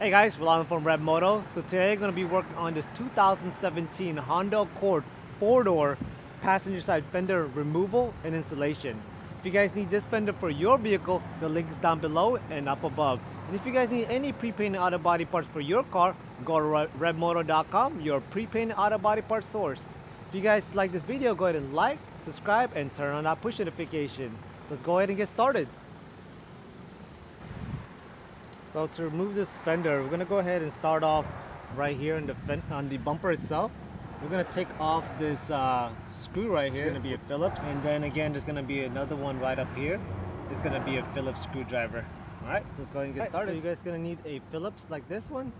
Hey guys, Rolando from Red Moto. So today I'm going to be working on this 2017 Honda Accord 4-door passenger side fender removal and installation. If you guys need this fender for your vehicle, the link is down below and up above. And if you guys need any pre-painted auto body parts for your car, go to redmoto.com, your pre-painted auto body part source. If you guys like this video, go ahead and like, subscribe, and turn on that push notification. Let's go ahead and get started. So to remove this fender, we're gonna go ahead and start off right here on the on the bumper itself. We're gonna take off this uh, screw right here. It's gonna be a Phillips, and then again, there's gonna be another one right up here. It's gonna be a Phillips screwdriver. All right, so let's go ahead and get started. so you guys gonna need a Phillips like this one.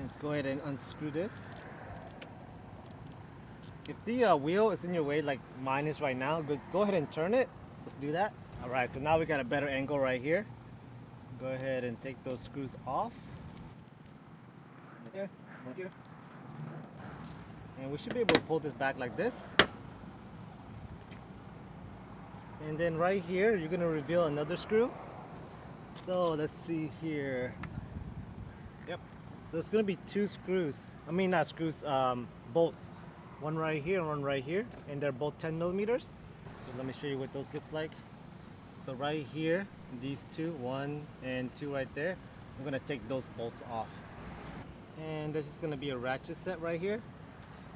Let's go ahead and unscrew this. If the uh, wheel is in your way like mine is right now, let's go ahead and turn it. Let's do that. All right, so now we got a better angle right here go ahead and take those screws off. Thank you. And we should be able to pull this back like this. And then right here, you're gonna reveal another screw. So let's see here. Yep. So it's gonna be two screws. I mean not screws, um, bolts. One right here and one right here. And they're both 10 millimeters. So let me show you what those looks like. So right here, these two, one and two right there, I'm gonna take those bolts off. And there's just gonna be a ratchet set right here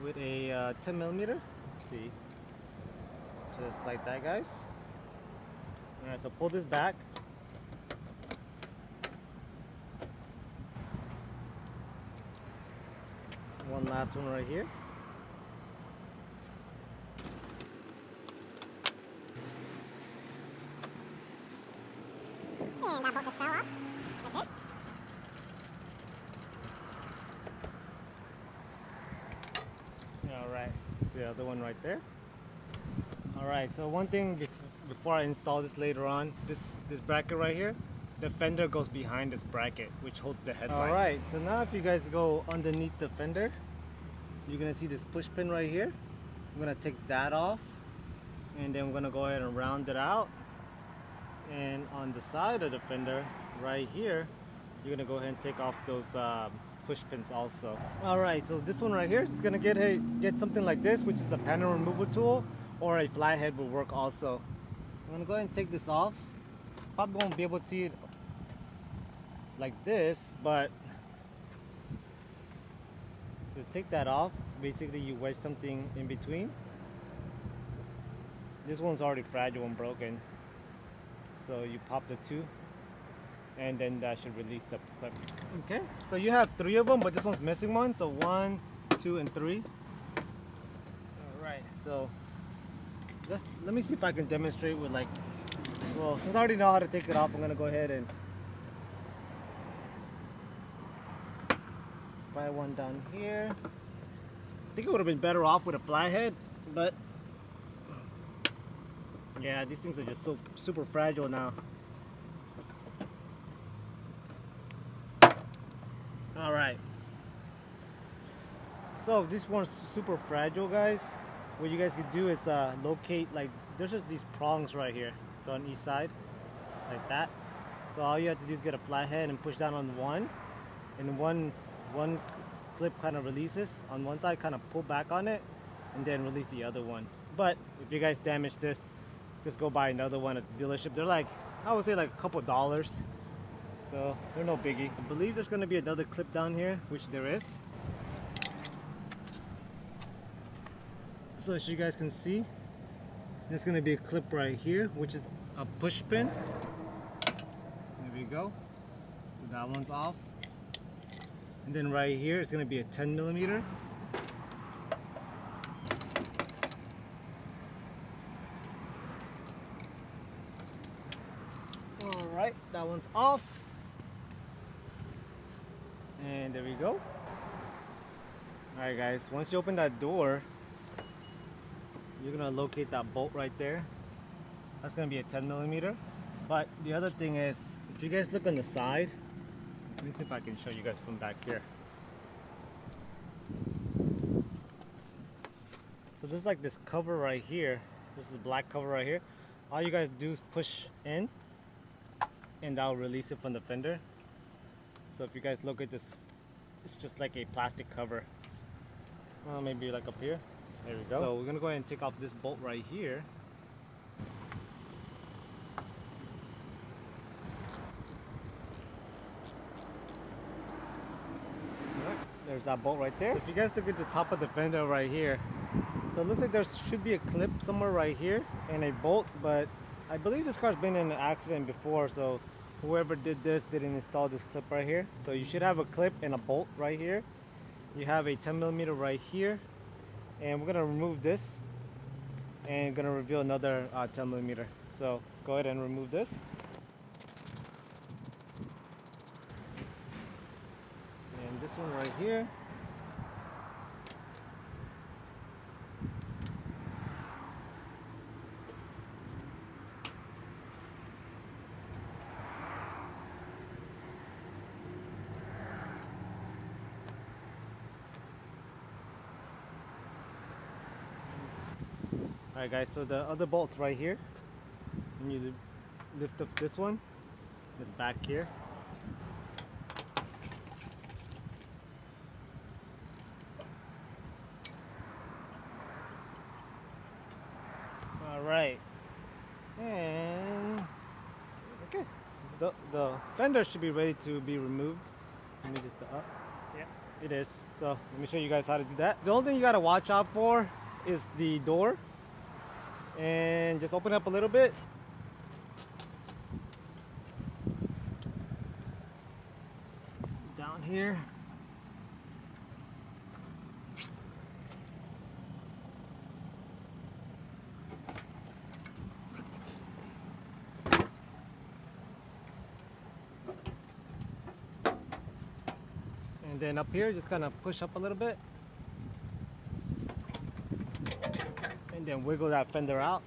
with a uh, 10 millimeter. Let's see, just like that, guys. All right, so pull this back. One last one right here. And that bolt just fell off. Right there. Alright, see the other one right there. Alright, so one thing before I install this later on, this, this bracket right here, the fender goes behind this bracket, which holds the headlight. Alright, so now if you guys go underneath the fender, you're gonna see this push pin right here. I'm gonna take that off, and then we're gonna go ahead and round it out and on the side of the fender right here you're gonna go ahead and take off those uh, push pins also. All right so this one right here is gonna get a get something like this which is the panel removal tool or a flathead will work also. I'm gonna go ahead and take this off. Probably won't be able to see it like this but so take that off. Basically you wedge something in between. This one's already fragile and broken so you pop the two and then that should release the clip. Okay, so you have three of them, but this one's missing one. So one, two, and three. All right, so let's, let me see if I can demonstrate with like, well, since I already know how to take it off, I'm gonna go ahead and try one down here. I think it would have been better off with a flathead, but yeah, these things are just so super fragile now. All right. So this one's super fragile, guys. What you guys could do is uh, locate like there's just these prongs right here. So on each side, like that. So all you have to do is get a flathead and push down on one, and one one clip kind of releases on one side, kind of pull back on it, and then release the other one. But if you guys damage this, just go buy another one at the dealership. They're like, I would say like a couple dollars. So they're no biggie. I believe there's gonna be another clip down here, which there is. So as you guys can see, there's gonna be a clip right here, which is a push pin. There we go. That one's off. And then right here, it's gonna be a 10 millimeter. All right, that one's off and there we go. All right guys. Once you open that door you're gonna locate that bolt right there. That's gonna be a 10 millimeter. But the other thing is if you guys look on the side let me see if I can show you guys from back here. So there's like this cover right here this is black cover right here. All you guys do is push in and I'll release it from the fender So if you guys look at this, it's just like a plastic cover. Well, maybe like up here. There we go. So we're gonna go ahead and take off this bolt right here. There's that bolt right there. If you guys look at the top of the fender right here, so it looks like there should be a clip somewhere right here and a bolt, but I believe this car's been in an accident before, so whoever did this didn't install this clip right here. So you should have a clip and a bolt right here. You have a 10 millimeter right here, and we're gonna remove this and gonna reveal another uh, 10 millimeter. So let's go ahead and remove this. And this one right here. Alright guys, so the other bolt's right here. And you li- lift up this one. It's back here. Alright. And okay. The the fender should be ready to be removed. Let me just up. Yeah, it is. So let me show you guys how to do that. The only thing you gotta watch out for is the door and just open up a little bit. Down here. And then up here, just kind of push up a little bit. And then wiggle that fender out.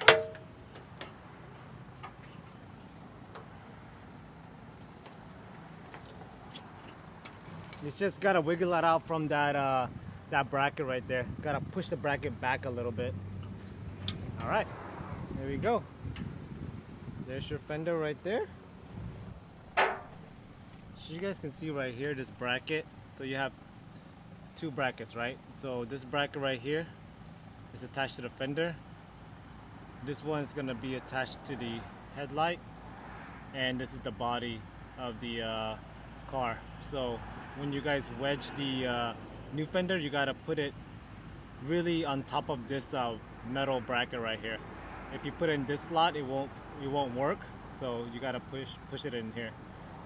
You just gotta wiggle it out from that uh, that bracket right there. Gotta push the bracket back a little bit. All right, there we go. There's your fender right there. So you guys can see right here this bracket. So you have two brackets, right? So this bracket right here is attached to the fender. This one is going to be attached to the headlight and this is the body of the uh, car. So when you guys wedge the uh, new fender, you got to put it really on top of this uh, metal bracket right here. If you put it in this slot, it won't it won't work. So you got to push push it in here.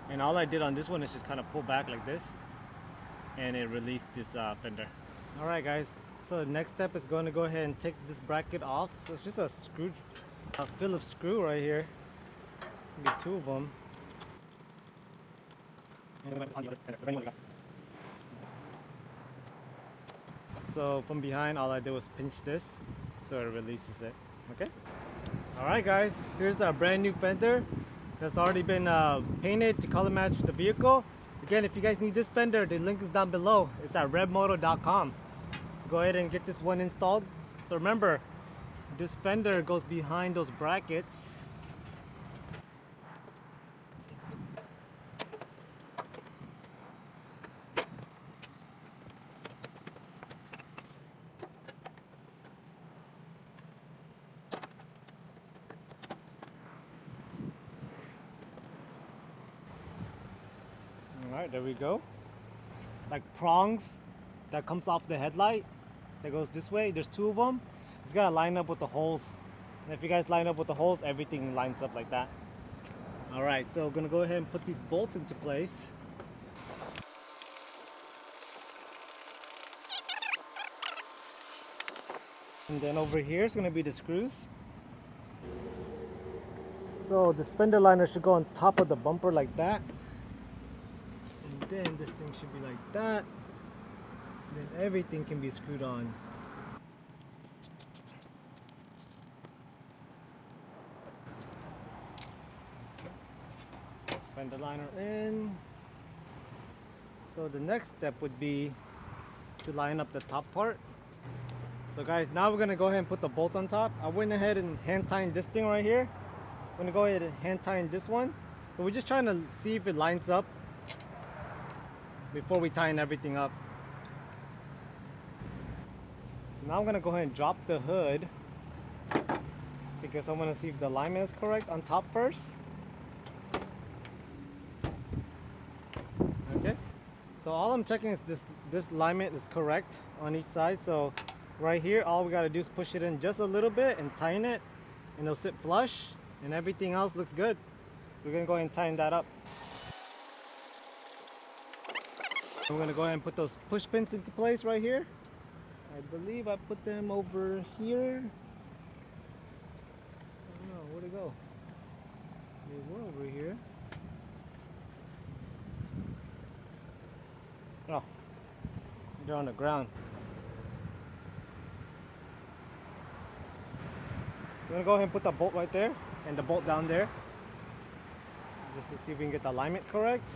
And all I did on this one is just kind of pull back like this and it released this uh, fender. All right guys, so the next step is going to go ahead and take this bracket off. So it's just a screw, a Phillips screw right here. Maybe two of them. So from behind, all I did was pinch this, so it releases it. Okay. All right, guys. Here's our brand new fender that's already been uh, painted to color match the vehicle. Again, if you guys need this fender, the link is down below. It's at redmoto.com go ahead and get this one installed. So remember, this fender goes behind those brackets. All right, there we go. Like prongs that comes off the headlight that goes this way. There's two of them. It's gotta line up with the holes. And if you guys line up with the holes, everything lines up like that. All right, so we're gonna go ahead and put these bolts into place. And then over here is gonna be the screws. So this fender liner should go on top of the bumper like that. And then this thing should be like that then everything can be screwed on. Fender liner in. So the next step would be to line up the top part. So guys, now we're gonna go ahead and put the bolts on top. I went ahead and hand tied this thing right here. I'm gonna go ahead and hand tie this one. So we're just trying to see if it lines up before we tighten everything up. So now I'm gonna go ahead and drop the hood because I want to see if the alignment is correct on top first. Okay. So all I'm checking is this this alignment is correct on each side. So right here, all we gotta do is push it in just a little bit and tighten it and it'll sit flush and everything else looks good. We're gonna go ahead and tighten that up. I'm gonna go ahead and put those push pins into place right here. I believe I put them over here. I don't know, where'd it go? They were over here. Oh, they're on the ground. We're gonna go ahead and put the bolt right there and the bolt down there. Just to see if we can get the alignment correct.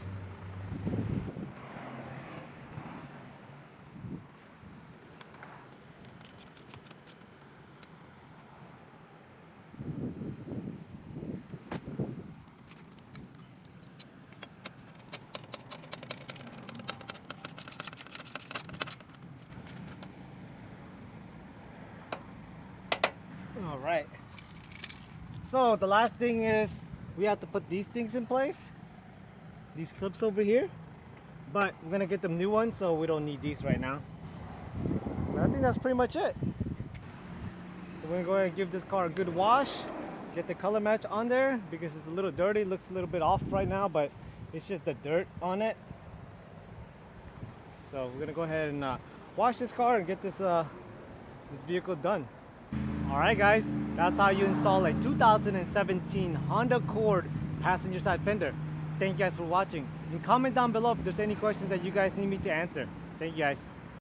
All right. So the last thing is we have to put these things in place. These clips over here. But we're gonna get them new ones so we don't need these right now. But I think that's pretty much it. So we're gonna go ahead and give this car a good wash. Get the color match on there because it's a little dirty. Looks a little bit off right now, but it's just the dirt on it. So we're gonna go ahead and uh, wash this car and get this uh, this vehicle done. Alright guys, that's how you install a 2017 Honda Accord passenger side fender. Thank you guys for watching. And comment down below if there's any questions that you guys need me to answer. Thank you guys.